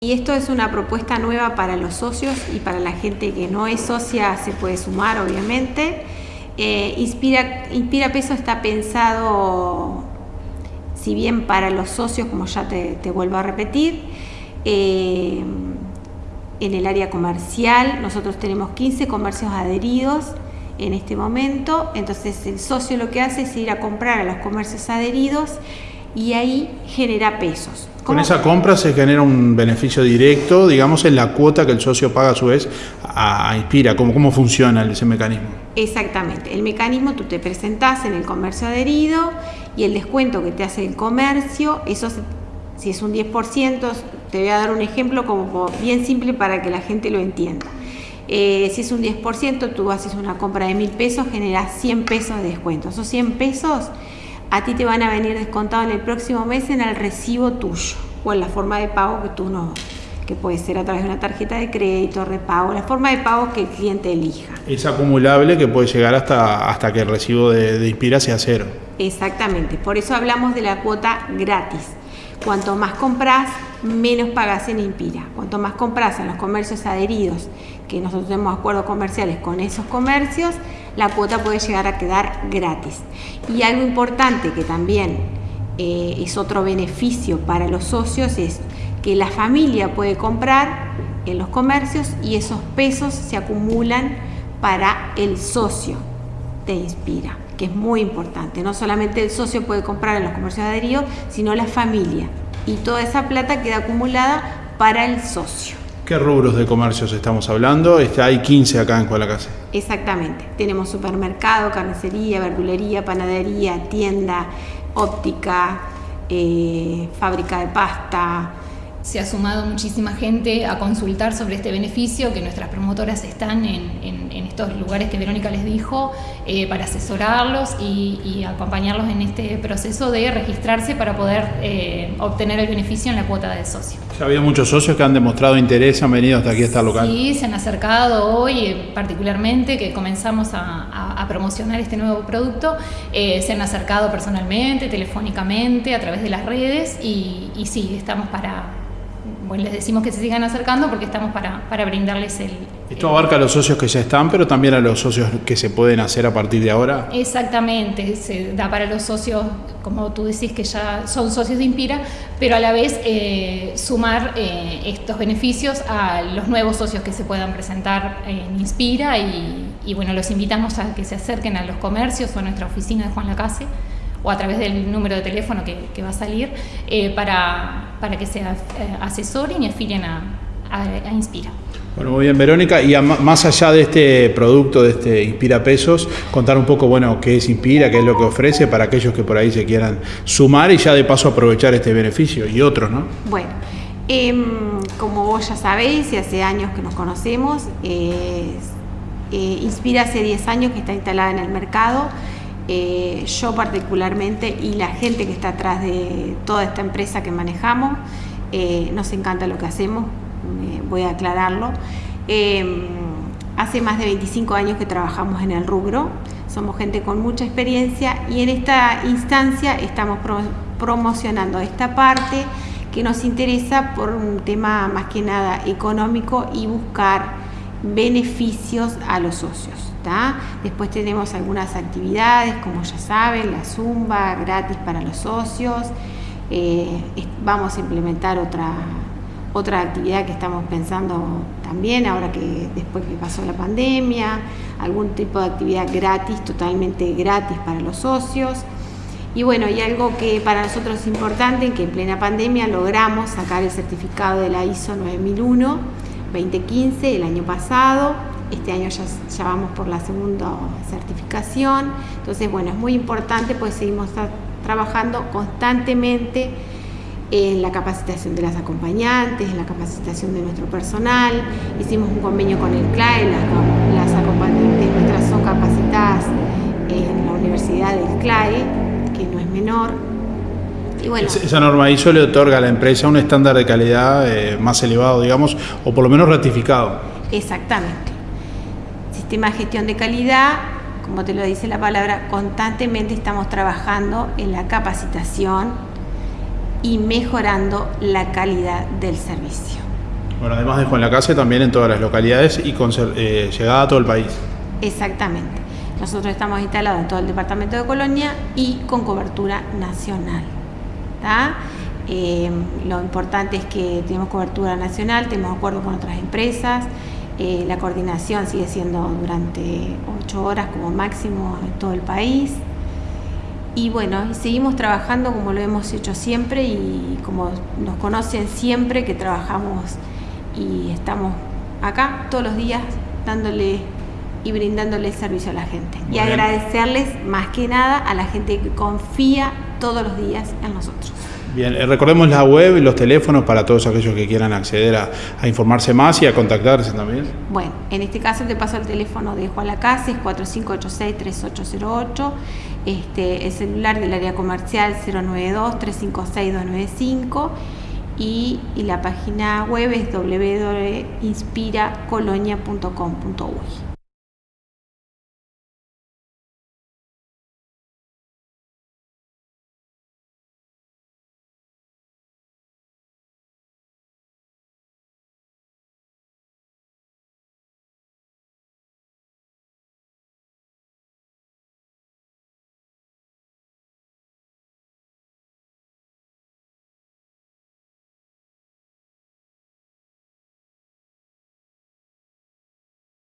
Y esto es una propuesta nueva para los socios y para la gente que no es socia se puede sumar, obviamente. Eh, Inspira, Inspira Peso está pensado, si bien para los socios, como ya te, vuelvo a repetir, eh, en el área comercial, nosotros tenemos 15 comercios adheridos en este momento, entonces el socio lo que hace es ir a comprar a los comercios adheridos y ahí genera pesos. Con esa compra se genera un beneficio directo, digamos, en la cuota que el socio paga a su vez a, Inspira. ¿Cómo, ¿Cómo funciona ese mecanismo? Exactamente. El mecanismo, tú te presentás en el comercio adherido y el descuento que te hace el comercio, eso si es un 10%, te voy a dar un ejemplo como bien simple para que la gente lo entienda. Eh, si es un 10%, tú haces una compra de mil pesos, generas 100 pesos de descuento. Esos 100 pesos a ti te van a venir descontados en el próximo mes en el recibo tuyo o en la forma de pago que tú no, que puede ser a través de una tarjeta de crédito, repago, la forma de pago que el cliente elija. Es acumulable que puede llegar hasta, hasta que el recibo de, de Inspira sea cero. Exactamente, por eso hablamos de la cuota gratis. Cuanto más compras, menos pagas en Inspira. Cuanto más compras en los comercios adheridos, que nosotros tenemos acuerdos comerciales con esos comercios, la cuota puede llegar a quedar gratis. Y algo importante que también eh, es otro beneficio para los socios es que la familia puede comprar en los comercios y esos pesos se acumulan para el socio. Te inspira que es muy importante. No solamente el socio puede comprar en los comercios adheridos, sino la familia. Y toda esa plata queda acumulada para el socio. ¿Qué rubros de comercios estamos hablando? Este, hay 15 acá en Cualacase. Exactamente. Tenemos supermercado, carnicería, verdulería, panadería, tienda, óptica, eh, fábrica de pasta, se ha sumado muchísima gente a consultar sobre este beneficio, que nuestras promotoras están en, estos lugares que Verónica les dijo eh, para asesorarlos y, acompañarlos en este proceso de registrarse para poder eh, obtener el beneficio en la cuota de socio. Ya había muchos socios que han demostrado interés, han venido hasta aquí, hasta el local. Sí, se han acercado hoy eh, particularmente, que comenzamos a, promocionar este nuevo producto, se han acercado personalmente, telefónicamente, a través de las redes y, y sí, estamos para bueno, les decimos que se sigan acercando porque estamos para, para brindarles el... Esto abarca a los socios que ya están, pero también a los socios que se pueden hacer a partir de ahora. Exactamente, se da para los socios, como tú decís, que ya son socios de Inspira, pero a la vez eh, sumar eh, estos beneficios a los nuevos socios que se puedan presentar en Inspira y, y bueno, los invitamos a que se acerquen a los comercios o a nuestra oficina de Juan Lacase o a través del número de teléfono que, va a salir eh, para, para, que se eh, asesoren y afilen a, a, Inspira. Bueno, muy bien, Verónica. Y más allá de este producto, de este Inspira Pesos, contar un poco, bueno, qué es Inspira, qué es lo que ofrece para aquellos que por ahí se quieran sumar y ya de paso aprovechar este beneficio y otros, ¿no? Bueno, em, como vos ya sabéis y hace años que nos conocemos, eh, Inspira hace 10 años que está instalada en el mercado. Eh, yo particularmente y la gente que está atrás de toda esta empresa que manejamos, eh, nos encanta lo que hacemos, voy a aclararlo. Eh, hace más de 25 años que trabajamos en el rubro, somos gente con mucha experiencia y en esta instancia estamos promocionando esta parte que nos interesa por un tema más que nada económico y buscar beneficios a los socios. Después tenemos algunas actividades, como ya saben, la zumba gratis para los socios. Eh, vamos a implementar otra, otra actividad que estamos pensando también, ahora que después que pasó la pandemia, algún tipo de actividad gratis, totalmente gratis para los socios. Y bueno, y algo que para nosotros es importante, que en plena pandemia logramos sacar el certificado de la ISO 9001 2015 el año pasado este año ya, vamos por la segunda certificación. Entonces, bueno, es muy importante, pues seguimos trabajando constantemente en la capacitación de las acompañantes, en la capacitación de nuestro personal. Hicimos un convenio con el CLAE, las, las acompañantes nuestras son capacitadas en la Universidad del CLAE, que no es menor. Y bueno, esa norma ISO le otorga a la empresa un estándar de calidad eh, más elevado, digamos, o por lo menos ratificado. Exactamente sistema de gestión de calidad, como te lo dice la palabra, constantemente estamos trabajando en la capacitación y mejorando la calidad del servicio. Bueno, además de Juan la Casa, también en todas las localidades y con eh, llegada a todo el país. Exactamente. Nosotros estamos instalados en todo el departamento de Colonia y con cobertura nacional. Eh, lo importante es que tenemos cobertura nacional, tenemos acuerdo con otras empresas, eh, la coordinación sigue siendo durante ocho horas como máximo en todo el país. Y bueno, seguimos trabajando como lo hemos hecho siempre y como nos conocen siempre que trabajamos y estamos acá todos los días dándole y brindándole servicio a la gente. y agradecerles más que nada a la gente que confía todos los días en nosotros. Bien, eh, recordemos la web y los teléfonos para todos aquellos que quieran acceder a, informarse más y a contactarse también. Bueno, en este caso te paso el teléfono de Juan Lacase, es 4586-3808, este, el celular del área comercial 092-356-295 y, y la página web es www.inspiracolonia.com.uy.